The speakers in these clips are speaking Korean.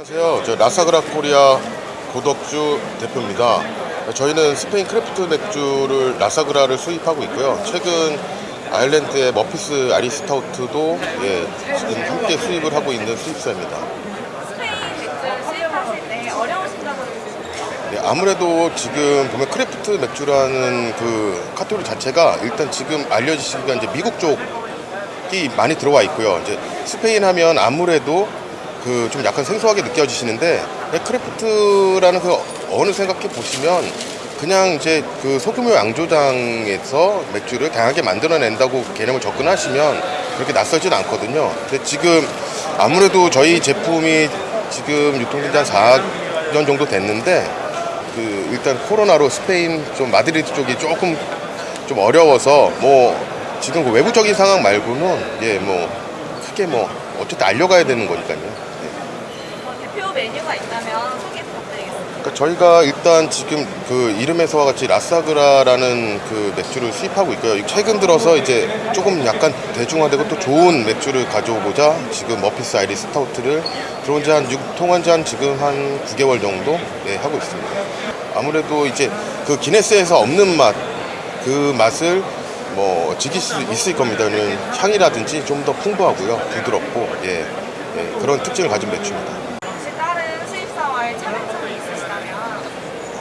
안녕하세요. 저 La Sagra Korea 고덕주 대표입니다. 저희는 스페인 craft 맥주를 La Sagra를 수입하고 있고요. 최근 아일랜드의 Murphy's Irish Stout도 예, 지금 함께 수입을 하고 있는 수입사입니다. 네, 아무래도 지금 보면 craft 맥주라는 그 카테고리 자체가 일단 지금 알려지시기가 이제 미국 쪽이 많이 들어와 있고요. 이제 스페인 하면 아무래도 그 좀 약간 생소하게 느껴지시는데 네, craft라는 그 어느 생각해 보시면 그냥 이제 그 소규모 양조장에서 맥주를 다양하게 만들어낸다고 개념을 접근하시면 그렇게 낯설진 않거든요. 근데 지금 아무래도 저희 제품이 지금 유통된 지한 4년 정도 됐는데 그 일단 코로나로 스페인 좀 마드리드 쪽이 조금 좀 어려워서 뭐 지금 그 외부적인 상황 말고는 예 뭐 크게 뭐 어쨌든 알려가야 되는 거니까요. 예. 뭐 대표 메뉴가 있다면 소개 부탁드리겠습니다. 그러니까 저희가 일단 지금 그 이름에서와 같이 La Sagra라는 그 맥주를 수입하고 있고요. 최근 들어서 이제 조금 약간 대중화되고 또 좋은 맥주를 가져오고자 지금 Murphy's Irish Stout를 들어온 지한 유통한 지 한 지금 한 9개월 정도 네, 하고 있습니다. 아무래도 이제 그 기네스에서 없는 맛, 그 맛을 뭐 즐길 수 있을 겁니다. 향이라든지 좀 더 풍부하고요. 부드럽고 예, 예, 그런 특징을 가진 맥주입니다. 혹시 다른 수입사와의 차별점이 있으시다면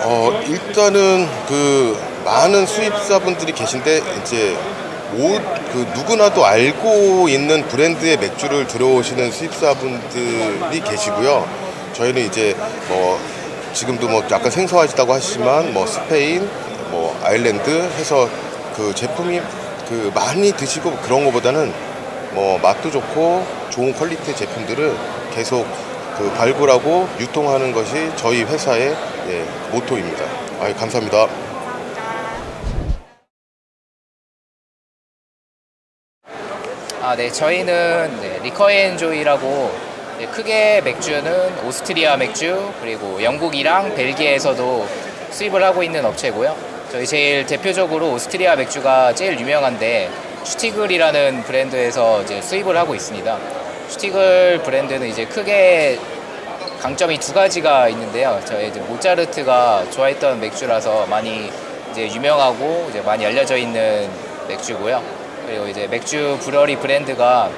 어 일단은 그 많은 수입사분들이 계신데 이제 모, 그 누구나도 알고 있는 브랜드의 맥주를 들어오시는 수입사분들이 계시고요. 저희는 이제 뭐 지금도 뭐 약간 생소하시다고 하시지만 뭐 스페인, 뭐 아일랜드 해서 그 제품이 그 많이 드시고 그런 것보다는 뭐 맛도 좋고 좋은 퀄리티의 제품들을 계속 그 발굴하고 유통하는 것이 저희 회사의 예, 모토입니다. 아, 감사합니다. 아, 네, 저희는 네, Liquor and Joy라고 네, 크게 맥주는 오스트리아 맥주 그리고 영국이랑 벨기에에서도 수입을 하고 있는 업체고요. 저희 제일 대표적으로 오스트리아 맥주가 제일 유명한데 Stiegl이라는 브랜드에서 이제 수입을 하고 있습니다. Stiegl 브랜드는 이제 크게 강점이 두 가지가 있는데요. 저희 이제 모차르트가 좋아했던 맥주라서 많이 이제 유명하고 이제 많이 알려져 있는 맥주고요. 그리고 이제 맥주 브러리 브랜드가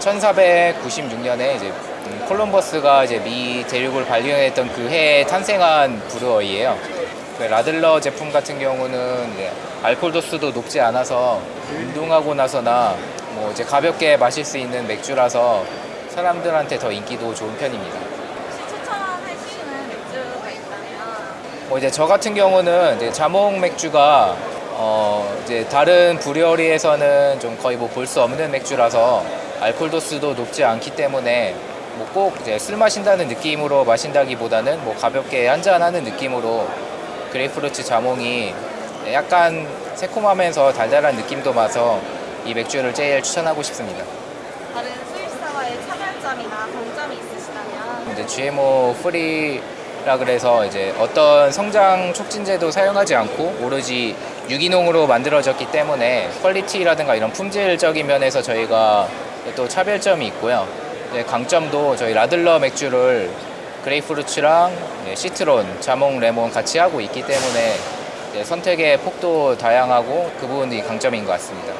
1496년에 이제 음, 콜럼버스가 이제 미 대륙을 발견했던 그 해에 탄생한 브루어이예요. 그 라들러 제품 같은 경우는 알코올 도수도 높지 않아서 운동하고 나서나 뭐 이제 가볍게 마실 수 있는 맥주라서 사람들한테 더 인기도 좋은 편입니다. 혹시 추천해주시는 맥주가 있다면 뭐 이제 저 같은 경우는 이제 자몽 맥주가 어 이제 다른 brewery에서는 좀 거의 뭐 볼 수 없는 맥주라서 알코올 도수도 높지 않기 때문에 뭐 꼭 이제 술 마신다는 느낌으로 마신다기보다는 뭐 가볍게 한잔하는 느낌으로 grapefruit 자몽이 약간 새콤하면서 달달한 느낌도 나서 이 맥주를 제일 추천하고 싶습니다. 다른 수입사와의 차별점이나 강점이 있으시다면 이제 GMO free라 그래서 이제 어떤 성장 촉진제도 사용하지 않고 오로지 유기농으로 만들어졌기 때문에 quality라든가 이런 품질적인 면에서 저희가 또 차별점이 있고요. 이제 강점도 저희 Radler 맥주를 grapefruit랑 네, 시트론, 자몽, 레몬 같이 하고 있기 때문에 이제 선택의 폭도 다양하고 그 부분이 강점인 것 같습니다.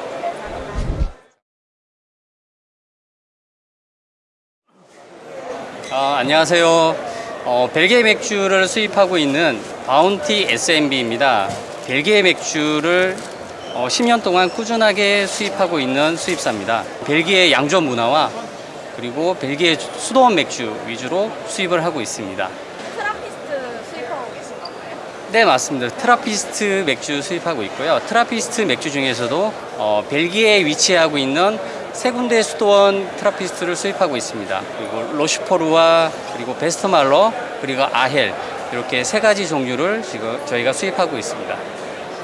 아, 안녕하세요. 어, 벨기에 맥주를 수입하고 있는 Bounty SMB입니다. 벨기에 맥주를 어, 10년 동안 꾸준하게 수입하고 있는 수입사입니다. 벨기에 양조 문화와 그리고 벨기에 수도원 맥주 위주로 수입을 하고 있습니다. 트라피스트 수입하고 계신 건가요? 네, 맞습니다. 트라피스트 맥주 수입하고 있고요. 트라피스트 맥주 중에서도 어, 벨기에에 위치하고 있는 세 군데 수도원 트라피스트를 수입하고 있습니다. 그리고 Rochefort와 그리고 Westmalle 그리고 Achel 이렇게 세 가지 종류를 지금 저희가 수입하고 있습니다.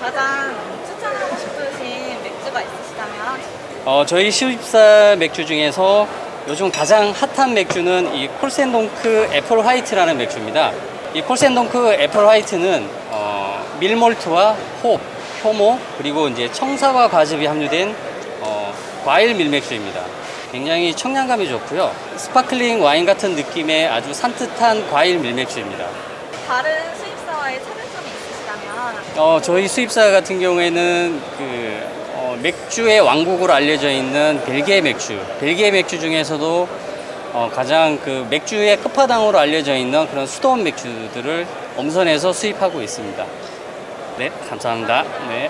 가장 추천하고 싶으신 맥주가 있으시다면 어, 저희 수입사 맥주 중에서 요즘 가장 핫한 맥주는 이 Corsendonk Apple White라는 맥주입니다. 이 Corsendonk Apple White는 어, 밀몰트와 홉, 효모 그리고 이제 청사과 과즙이 함유된 어, 과일 밀맥주입니다. 굉장히 청량감이 좋고요. sparkling 와인 같은 느낌의 아주 산뜻한 과일 밀맥주입니다. 다른 수입사와의 차별점이 있으시다면 어, 저희 수입사 같은 경우에는 그 어, 맥주의 왕국으로 알려져 있는 벨기에 맥주, 벨기에 맥주 중에서도 어, 가장 그 맥주의 끝판왕으로 알려져 있는 그런 수도원 맥주들을 엄선해서 수입하고 있습니다. 네, 감사합니다. 네.